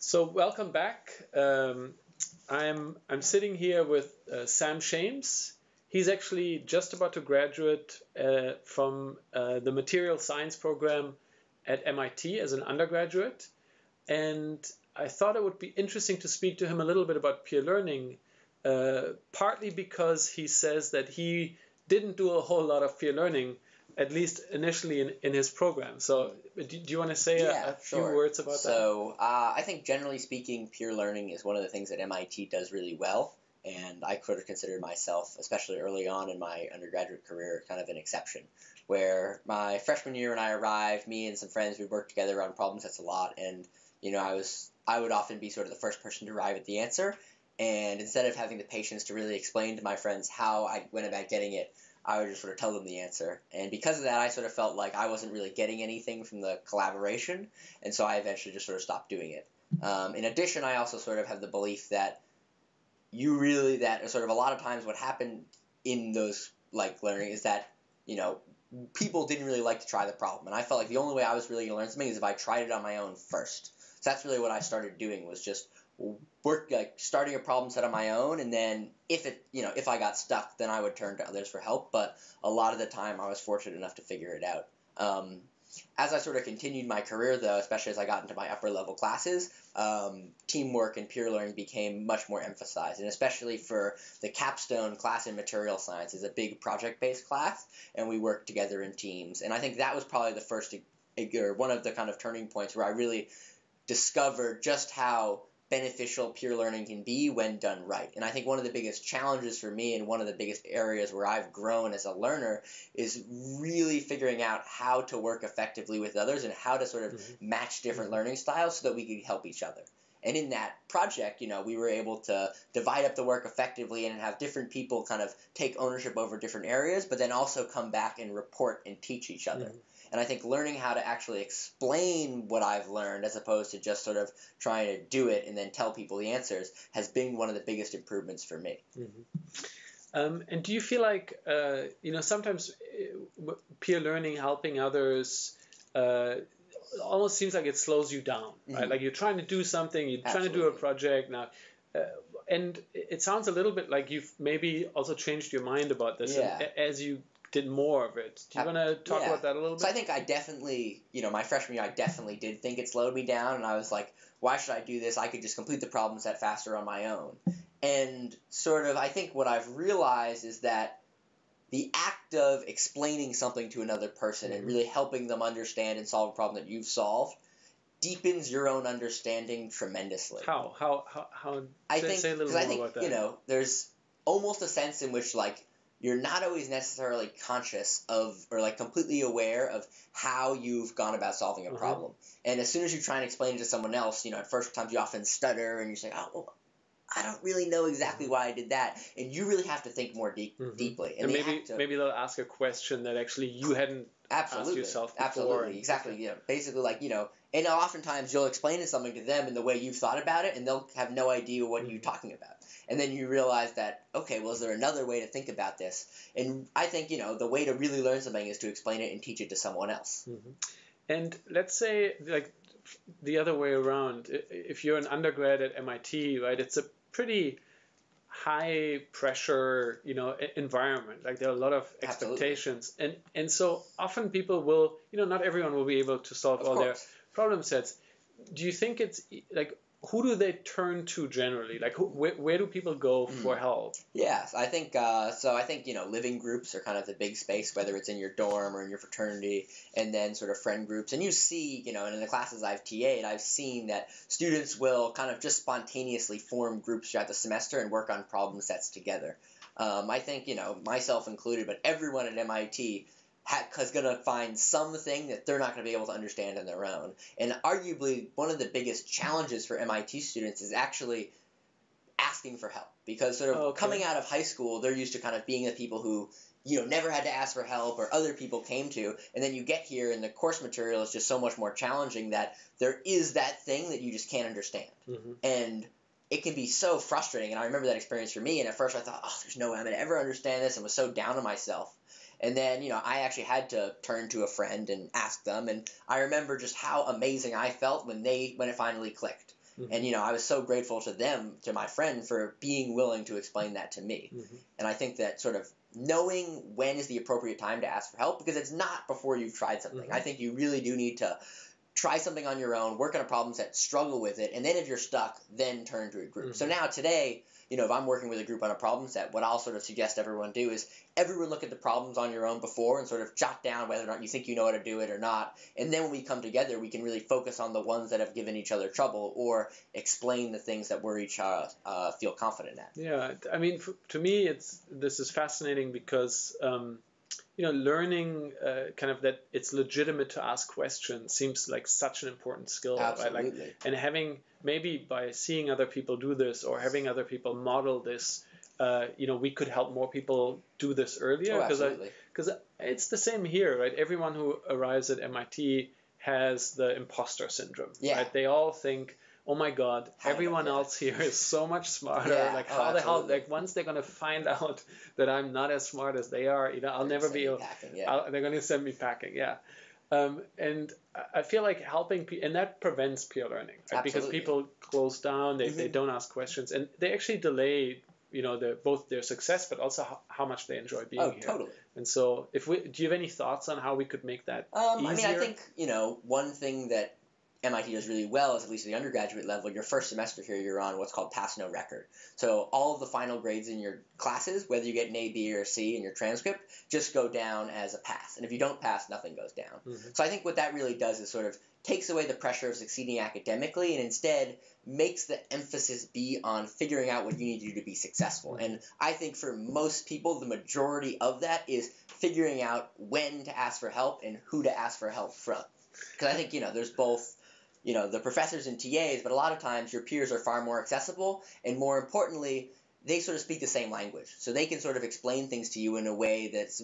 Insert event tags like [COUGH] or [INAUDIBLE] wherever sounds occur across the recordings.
So welcome back. Um, I'm I'm sitting here with uh, Sam Shames. He's actually just about to graduate uh, from uh, the material science program at MIT as an undergraduate, and I thought it would be interesting to speak to him a little bit about peer learning, uh, partly because he says that he didn't do a whole lot of peer learning at least initially in, in his program. So, do, do you want to say yeah, a, a few sure. words about so, that? So, uh, I think generally speaking, peer learning is one of the things that MIT does really well. And I sort of considered myself, especially early on in my undergraduate career, kind of an exception. Where my freshman year when I arrived, me and some friends would work together on problem sets a lot, and you know I was I would often be sort of the first person to arrive at the answer, and instead of having the patience to really explain to my friends how I went about getting it, I would just sort of tell them the answer. And because of that, I sort of felt like I wasn't really getting anything from the collaboration, and so I eventually just sort of stopped doing it. Um, in addition, I also sort of have the belief that you really that sort of a lot of times what happened in those like learning is that you know people didn't really like to try the problem, and I felt like the only way I was really going to learn something is if I tried it on my own first. So that's really what I started doing was just work like starting a problem set on my own and then if it you know if i got stuck then i would turn to others for help but a lot of the time i was fortunate enough to figure it out. Um, as i sort of continued my career though especially as i got into my upper level classes um, teamwork and peer learning became much more emphasized and especially for the capstone class in material science is a big project based class and we work together in teams. And i think that was probably the first or one of the kind of turning points where i really discovered just how beneficial peer learning can be when done right. And I think one of the biggest challenges for me and one of the biggest areas where I've grown as a learner is really figuring out how to work effectively with others and how to sort of mm-hmm. match different learning styles so that we can help each other. And in that project, you know, we were able to divide up the work effectively and have different people kind of take ownership over different areas, but then also come back and report and teach each other. Mm-hmm. And I think learning how to actually explain what I've learned as opposed to just sort of trying to do it and then tell people the answers has been one of the biggest improvements for me. Mm-hmm. Um, and do you feel like, uh, you know, sometimes uh, peer learning, helping others, uh, almost seems like it slows you down, right? Mm-hmm. Like you're trying to do something, you're Absolutely. trying to do a project now. Uh, and it sounds a little bit like you've maybe also changed your mind about this yeah. as you did more of it. Do you want to talk yeah. about that a little bit? So I think I definitely, you know, my freshman year, I definitely did think it slowed me down, and I was like, why should I do this? I could just complete the problem set faster on my own. And sort of, I think what I've realized is that the act of explaining something to another person mm-hmm. and really helping them understand and solve a problem that you've solved deepens your own understanding tremendously. How? How? How? how I think because I think you know there's almost a sense in which like you're not always necessarily conscious of or like completely aware of how you've gone about solving a mm-hmm. problem. And as soon as you try and explain it to someone else, you know, at first times you often stutter and you say, "Oh, well, I don't really know exactly mm-hmm. why I did that," and you really have to think more deep, mm-hmm. deeply. And, and maybe to, maybe they'll ask a question that actually you hadn't absolutely, asked yourself before. Absolutely, exactly. You know, basically, like you know, and oftentimes you'll explain something to them in the way you've thought about it, and they'll have no idea what mm-hmm. you're talking about and then you realize that okay well is there another way to think about this and i think you know the way to really learn something is to explain it and teach it to someone else mm-hmm. and let's say like the other way around if you're an undergrad at mit right it's a pretty high pressure you know environment like there are a lot of expectations Absolutely. and and so often people will you know not everyone will be able to solve of all course. their problem sets do you think it's like who do they turn to generally? Like, who, where, where do people go hmm. for help? Yes, I think uh, so. I think you know, living groups are kind of the big space, whether it's in your dorm or in your fraternity, and then sort of friend groups. And you see, you know, and in the classes I've TA'd, I've seen that students will kind of just spontaneously form groups throughout the semester and work on problem sets together. Um, I think you know, myself included, but everyone at MIT is going to find something that they're not going to be able to understand on their own. And arguably, one of the biggest challenges for MIT students is actually asking for help. Because sort of okay. coming out of high school, they're used to kind of being the people who you know never had to ask for help or other people came to. And then you get here and the course material is just so much more challenging that there is that thing that you just can't understand. Mm-hmm. and it can be so frustrating. And i remember that experience for me. And at first i thought oh there's no way i'm going to ever understand this. And was so down on myself and then, you know, I actually had to turn to a friend and ask them. And I remember just how amazing I felt when they when it finally clicked. Mm-hmm. And you know, I was so grateful to them, to my friend, for being willing to explain that to me. Mm-hmm. And I think that sort of knowing when is the appropriate time to ask for help because it's not before you've tried something. Mm-hmm. I think you really do need to try something on your own, work on a problem set, struggle with it, and then if you're stuck, then turn to a group. So now today, you know, if I'm working with a group on a problem set, what I'll sort of suggest everyone do is everyone look at the problems on your own before and sort of jot down whether or not you think you know how to do it or not. And then when we come together, we can really focus on the ones that have given each other trouble or explain the things that we're each uh, uh, feel confident at. Yeah, I mean, for, to me, it's this is fascinating because. Um, you know, learning uh, kind of that it's legitimate to ask questions seems like such an important skill, Absolutely. right? Like, and having maybe by seeing other people do this or having other people model this, uh, you know, we could help more people do this earlier. Because oh, because it's the same here, right? Everyone who arrives at MIT has the imposter syndrome. Yeah. Right? They all think oh my god, everyone else here is so much smarter. Yeah. Like oh, how the hell? Like once they're gonna find [LAUGHS] out that I'm not as smart as they are, you know, I'll never be able. Packing, yeah. I'll, they're gonna send me packing. Yeah. Um, and I- feel like helping people, and that prevents peer learning, right? Because people close down, they, they Mhm. don't ask questions, and they actually delay, you know, their, both their success, but also how, how much they enjoy being Oh, here. totally. And so, if we, do you have any thoughts on how we could make that Um, I mean, I think you know one thing that MIT does really well is at least at the undergraduate level. Your first semester here, you're on what's called pass no record. So all of the final grades in your classes, whether you get an A, B, or C in your transcript, just go down as a pass. And if you don't pass, nothing goes down. Mhm. So I think what that really does is sort of takes away the pressure of succeeding academically and instead makes the emphasis be on figuring out what you need to do to be successful. And I think for most people, the majority of that is figuring out when to ask for help and who to ask for help from. Because I think, you know, there's both, you know, the professors and TAs, but a lot of times your peers are far more accessible and more importantly, they sort of speak the same language. So they can sort of explain things to you in a way that's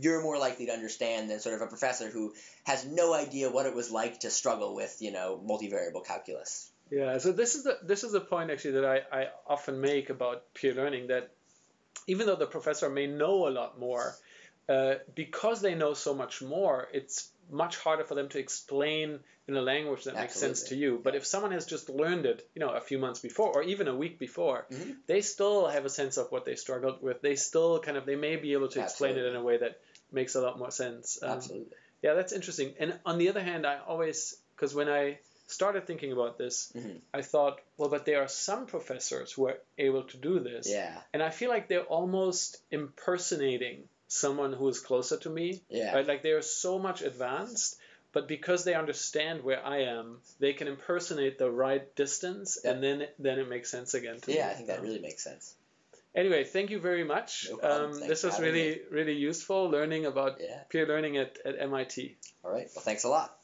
you're more likely to understand than sort of a professor who has no idea what it was like to struggle with, you know, multivariable calculus. Yeah, so this is the this is a point actually that I, I often make about peer learning that even though the professor may know a lot more, uh, because they know so much more, it's much harder for them to explain in a language that makes sense to you. But if someone has just learned it, you know, a few months before or even a week before, Mhm. they still have a sense of what they struggled with. They still kind of they may be able to explain it in a way that makes a lot more sense. Um, Absolutely. yeah, that's interesting. And on the other hand, I always, because when I started thinking about this, Mhm. I thought, well, but there are some professors who are able to do this. Yeah. And I feel like they're almost impersonating someone who is closer to me. Yeah. Right? Like they are so much advanced, but because they understand where I am, they can impersonate the right distance, and then then it makes sense again to me. Yeah, I think that really makes sense. Anyway, thank you very much. No. Um, this was really really useful learning about Yeah. peer learning at, at MIT. All right. Well, thanks a lot.